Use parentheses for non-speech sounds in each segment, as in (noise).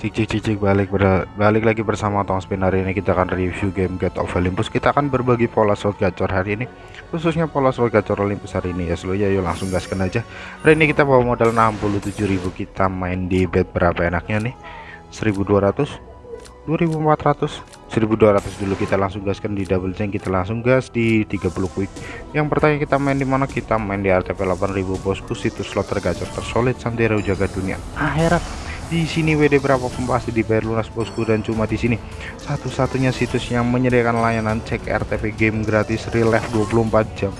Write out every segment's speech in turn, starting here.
Cik cik cik balik ber balik lagi bersama Tong Spin hari ini kita akan review game Get of Olympus. Kita akan berbagi pola slot gacor hari ini khususnya pola slot gacor Olympus hari ini. Ya seluruh ya yuk langsung gaskan aja. Hari ini kita bawa modal 67.000 kita main di bet berapa enaknya nih? 1200 2400 1200 dulu kita langsung gaskan di double chain. Kita langsung gas di 30 quick. Yang pertanyaan kita main di mana? Kita main di RTP 8000 bosku. Situs slot tergacor tersolid sampai jaga dunia. Akhirat di sini WD berapapun pasti dibayar lunas bosku? Dan cuma di sini. Satu-satunya situs yang menyediakan layanan cek RTP game gratis real life 24 jam.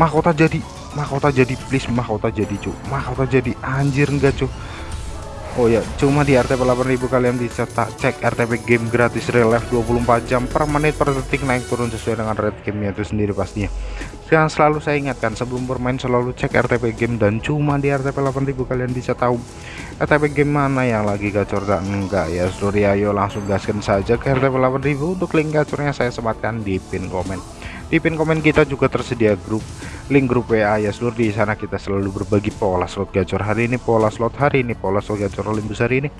Mahkota jadi mahkota jadi please mahkota jadi cu mahkota jadi anjir enggak cu Oh ya, cuma di RTP 8000 kalian bisa tak cek RTP game gratis real life 24 jam per menit per detik naik turun sesuai dengan rate gamenya itu sendiri pastinya. Dan selalu saya ingatkan sebelum bermain selalu cek RTP game dan cuma di RTP 8000 kalian bisa tahu RTP game mana yang lagi gacor dan enggak ya. Seluruh ayo langsung gaskan saja ke RTP 8000 untuk link gacornya saya sematkan di pin komen. Di pin komen kita juga tersedia grup link grup WA ya seluruh di sana kita selalu berbagi pola slot gacor hari ini pola slot hari ini pola slot gacor Olympus hari ini.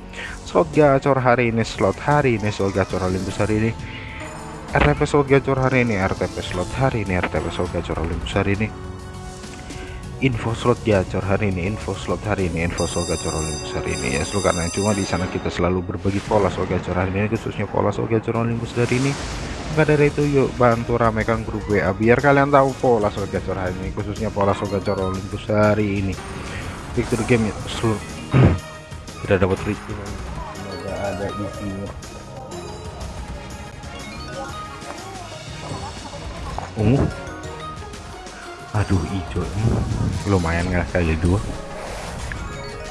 Slot gacor hari ini slot hari ini slot gacor Olympus hari ini RTP slot gacor hari ini RTP slot hari ini RTP slot gacor Olympus hari ini. Info slot gacor hari ini info slot hari ini info slot gacor Olympus hari ini. Ya seluruh karena cuma di sana kita selalu berbagi pola slot gacor hari ini khususnya pola slot gacor Olympus hari ini. Maka dari itu yuk bantu ramekan grup WA biar kalian tahu pola soal gacor hari ini khususnya pola soal gacor Olympus hari ini. Victory game ya seluruh (clears throat) tidak dapat free semoga ada isinya ungu. Aduh hijau lumayan nggak kali dua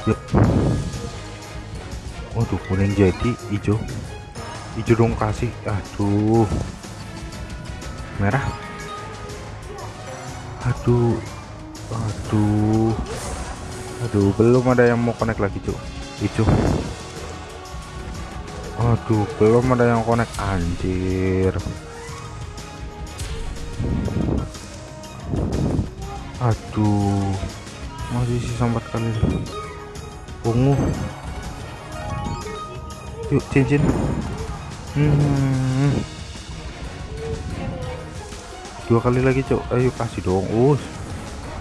yuk. Waduh kuning jadi hijau hijau dong kasih. Aduh. Merah. Aduh. Aduh. Aduh belum ada yang mau connect lagi cuy hijau aduh belum ada yang connect. Anjir aduh masih sisa empat kali. Ungu yuk cincin. Hmm. dua kali lagi cok ayo kasih dong. Us.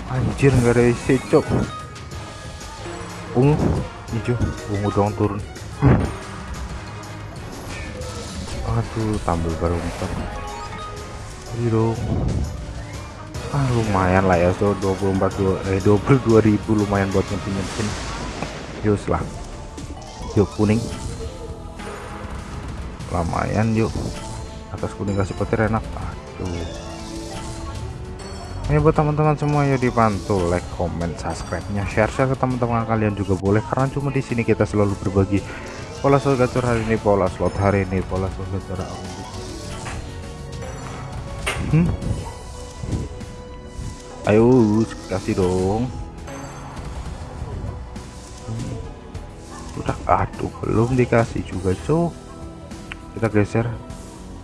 Anjir nggak ada isi cok ungu hijau. Ungu dong turun. Aduh tampil baru empat dong ah lumayan lah ya so 24 eh 22 ribu lumayan buat nyepin yuk lah. Yuk kuning. Lumayan yuk. Atas kuning kasih petir enak. Aduh. Ini buat teman-teman semua ya dibantu like comment subscribe nya share share ke teman-teman kalian juga boleh karena cuma di sini kita selalu berbagi pola slot gacor hari ini pola slot hari ini pola slot gacor hari ini. Hmm? Ayo kasih dong. Udah aduh belum dikasih juga cok kita geser.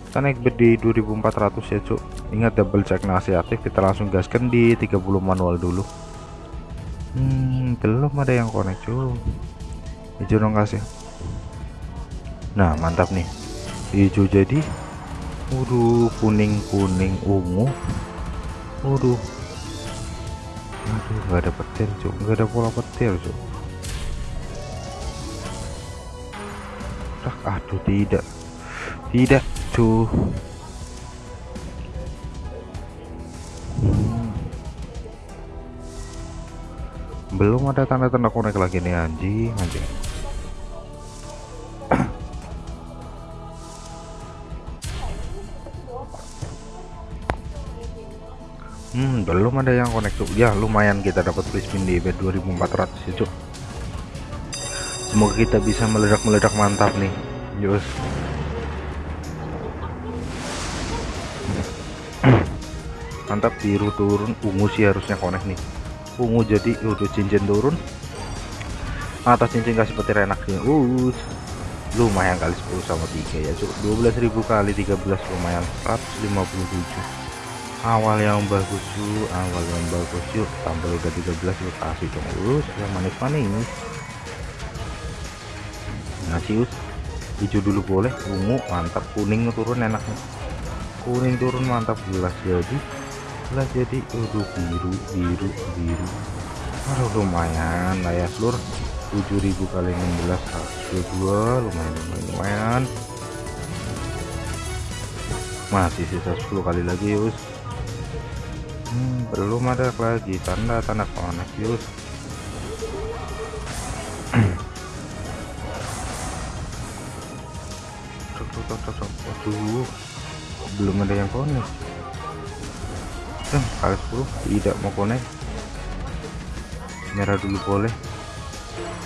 Kita naik bed di 2400 ya cuk. Ingat double check nasi aktif kita langsung gaskan di 30 manual dulu. Hmm, belum ada yang connect cuk. Hijau dong kasih nah mantap nih. Hijau jadi waduh kuning kuning ungu. Waduh aduh nggak ada petir cuk. Nggak ada pola petir cuk. Aduh tidak. Tidak tuh hmm. belum ada tanda-tanda konek lagi nih anjing anjing belum ada yang konek tuh ya lumayan kita dapat free spin di bed 2400 ya cuk. Semoga kita bisa meledak-meledak mantap nih. Yus. (clears throat) Mantap biru turun ungu sih harusnya konek nih. Ungu jadi udah cincin turun. Atas cincin kasih petir enaknya us. Lumayan kali 10 sama 3 ya cuk. 12.000 kali 13 lumayan. 157 awal yang bagus yuk awal yang bagus yuk tambah udah 13 yuk kasih dong us yang manis-manis kasih us hijau dulu boleh. Ungu mantap. Kuning turun enaknya. Kuning turun mantap. Gelas jadi. Gelas jadi. Aduh biru biru biru. Aduh lumayan. Lah ya seluruh 7000 kali 16 dua lumayan lumayan lumayan. Masih sisa 10 kali lagi us hmm, belum ada lagi. Tanda-tanda konek yus. Waduh belum ada yang konek. Eh, kali 10 tidak mau konek. Merah dulu boleh.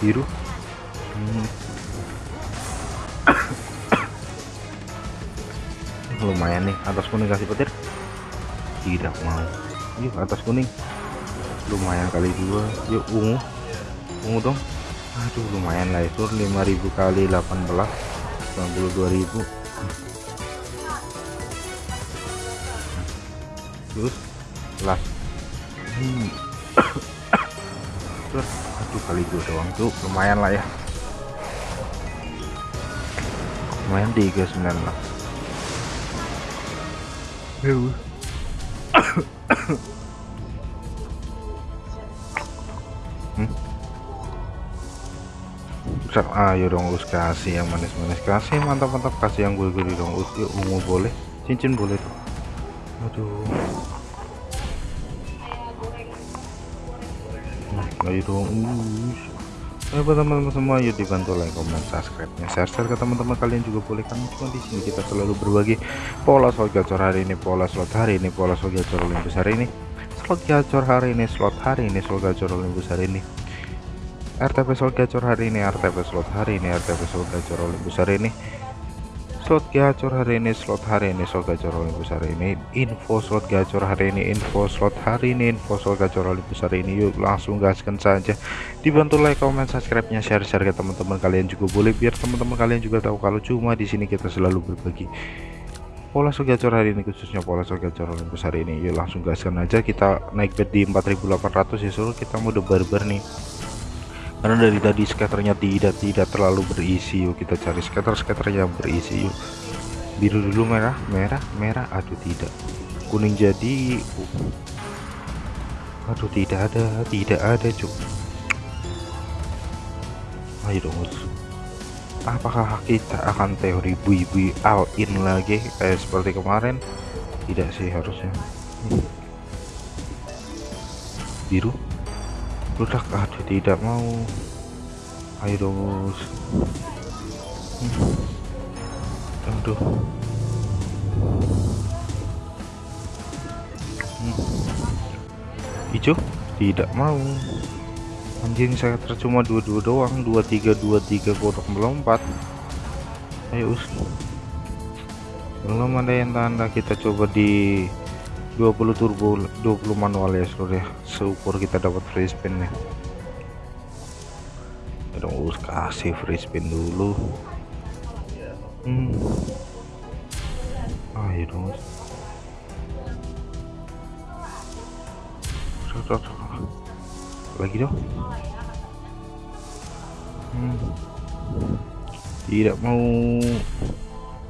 Biru. Hmm. (coughs) lumayan nih atas kasih petir. Tidak mau yuk atas kuning. Lumayan kali dua. Yuk ungu. Ungu dong. Aduh lumayan lah itu. 5000 kali 18 92000 terus last hmm. aduh kali dua doang. Tuh lumayan lah ya. Lumayan 39 lah hmm. ayo dong us kasih yang manis-manis. Kasih mantap-mantap kasih yang gede dong us. Yuk ungu boleh. Cincin boleh tuh. Aduh. Ayo dong ayo teman-teman semua yuk dibantu like comment subscribe nya share share ke teman-teman kalian juga boleh kan cuma di sini kita selalu berbagi pola slot gacor hari ini pola slot hari ini pola slot gacor olympus hari ini. Slot gacor hari ini slot hari ini slot gacor olympus hari ini. RTP slot gacor hari ini RTP slot hari ini RTP slot gacor olympus hari ini slot gacor hari ini slot hari ini slot gacor Olympus hari ini. Info slot gacor hari ini info slot hari ini info slot gacor Olympus hari ini. Yuk langsung gaskan saja. Dibantu like comment subscribe nya share share ke teman-teman kalian juga boleh biar teman-teman kalian juga tahu kalau cuma di sini kita selalu berbagi. Pola slot gacor hari ini khususnya pola slot gacor Olympus hari ini. Yuk langsung gaskan aja. Kita naik bet di 4800 ya suruh kita mode barbar nih karena dari tadi skaternya tidak tidak terlalu berisi yuk. Kita cari skater skater yang berisi yuk. Biru dulu merah. Merah merah. Aduh tidak. Kuning jadi aduh tidak ada tidak ada cuk. Ayo dong apakah kita akan teori bui-bui all in lagi kayak seperti kemarin? Tidak sih harusnya. Biru Rudak aduh tidak mau. Ayo dong hmm. aduh. Hmm. hijau? Tidak mau. Anjing saya tercuma dua-dua doang. Dua tiga dua tiga kodok melompat. Ayo us. Belum ada yang tanda. Kita coba di 20 turbo 20 manual ya seluruh ya. Seukur kita dapat free spin nih. Dong kasih free spin dulu. Hmm. ayo dong. Lagi dong. Hmm. tidak mau.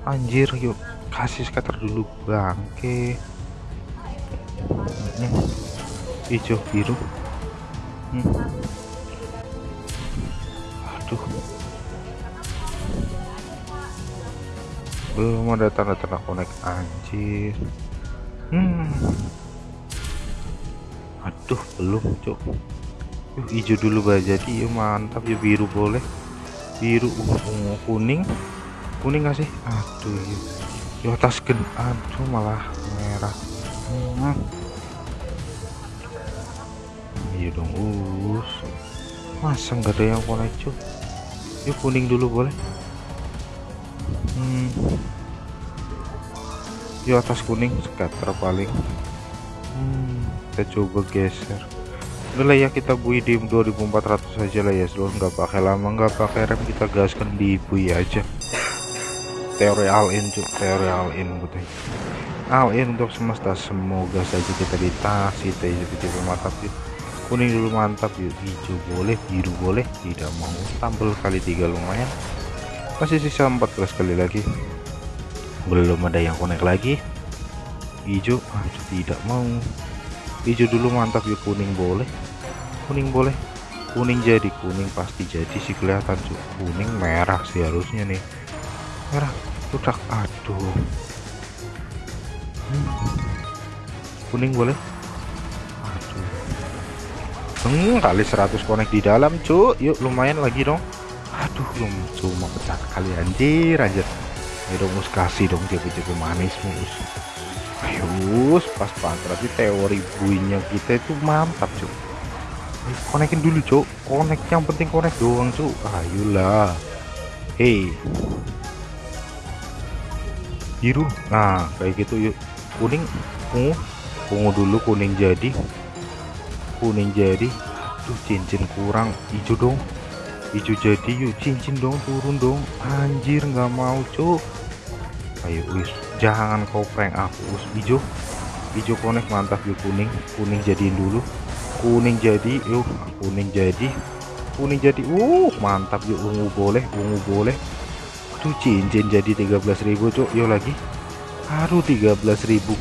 Anjir yuk. Kasih scatter dulu bangke hmm. hijau biru. Hmm. aduh. Belum ada tanda-tanda connect anjir. Hmm. aduh belum cok Yuh, hijau dulu gak jadi. Ya mantap. Ya biru boleh. Biru ungu kuning. Kuning gak sih? Aduh ya atas gen aduh malah merah. Hmm. Iya dong us. Masa nggak ada yang connect cuy yuk kuning dulu boleh? Hmm. yuk atas kuning scatter paling. Hmm. kita coba geser. Udah ya kita bui di 2400 saja lah ya seluruh nggak pakai lama nggak pakai rem kita gaskan di bui aja. Teori all in cuk. Teori all in all in untuk semesta. Semoga saja kita dikasih tipe mantap yuk kuning dulu mantap. Yuk hijau boleh biru boleh tidak mau. Tampil kali tiga lumayan. Masih sisa 14 kali lagi. Belum ada yang connect lagi. Hijau aduh tidak mau. Hijau dulu mantap. Ya kuning boleh. Kuning boleh. Kuning jadi kuning pasti jadi sih kelihatan. Cuy kuning merah sih harusnya nih. Merah udah aduh. Hmm. kuning boleh kali 100 connect di dalam cuy yuk lumayan lagi dong. Aduh belum cuma pecah kali anjir anjir. Ayo dong us kasih dong jago-jago manis mus ayo us pas banget. Berarti teori buinya kita itu mantap cuy konekin dulu cok konek yang penting konek doang cok ayolah. Hei. Biru. Nah kayak gitu yuk. Kuning. Ungu ungu dulu kuning jadi kuning jadi tuh cincin kurang. Hijau dong. Hijau jadi yuk cincin dong turun dong. Anjir nggak mau cok ayo wis. Jangan kau prank aku us hijau hijau konek mantap yuk kuning. Kuning jadiin dulu. Kuning jadi yuk. Kuning jadi. Kuning jadi. Uh mantap yuk. Ungu boleh ungu boleh. Tuh cincin jadi 13.000 cuk. Yuk lagi. Aduh 13.000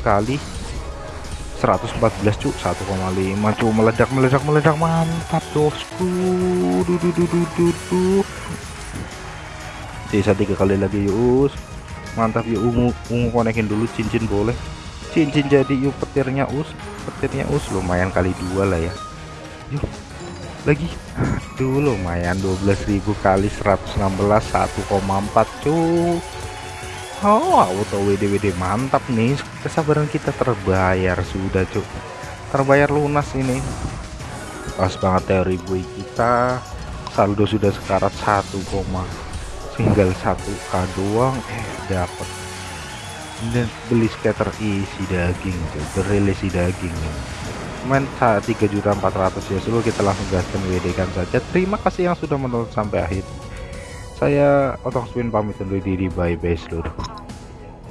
kali 114 cuk. 1,5 cuk. Meledak meledak meledak. Mantap bosku. Duh sisa tiga kali lagi yuk mantap yuk ungu ungu konekin dulu cincin boleh. Cincin jadi yuk petirnya us. Petirnya us. Lumayan kali dua lah ya. Yuk lagi. Aduh lumayan 12.000 kali 116 1,4 cuy Oh auto WD-WD mantap nih. Kesabaran kita terbayar. Sudah cuk. Terbayar lunas ini. Pas banget teori bui kita saldo sudah sekarat 1, tinggal 1k doang. Eh dapat dan beli scatter isi daging tuh berrelisi daging. Main saat 3.400 ya. Seluruh kita langsung gaskan WD kan saja. Terima kasih yang sudah menonton sampai akhir saya otong spin pamit undur diri. Bye bye seluruh